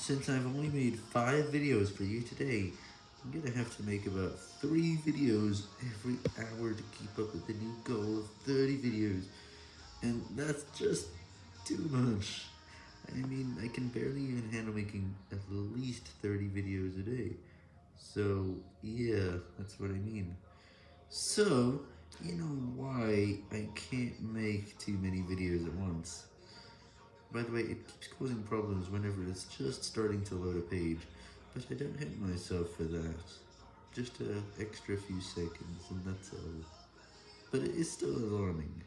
Since I've only made 5 videos for you today, I'm gonna have to make about 3 videos every hour to keep up with the new goal of 30 videos, and that's just too much. I mean, I can barely even handle making at least 30 videos a day. So, yeah, that's what I mean. So, you know why I can't make too many videos at once. By the way, it keeps causing problems whenever it's just starting to load a page, but I don't hate myself for that. Just an extra few seconds, and that's all. But it is still alarming.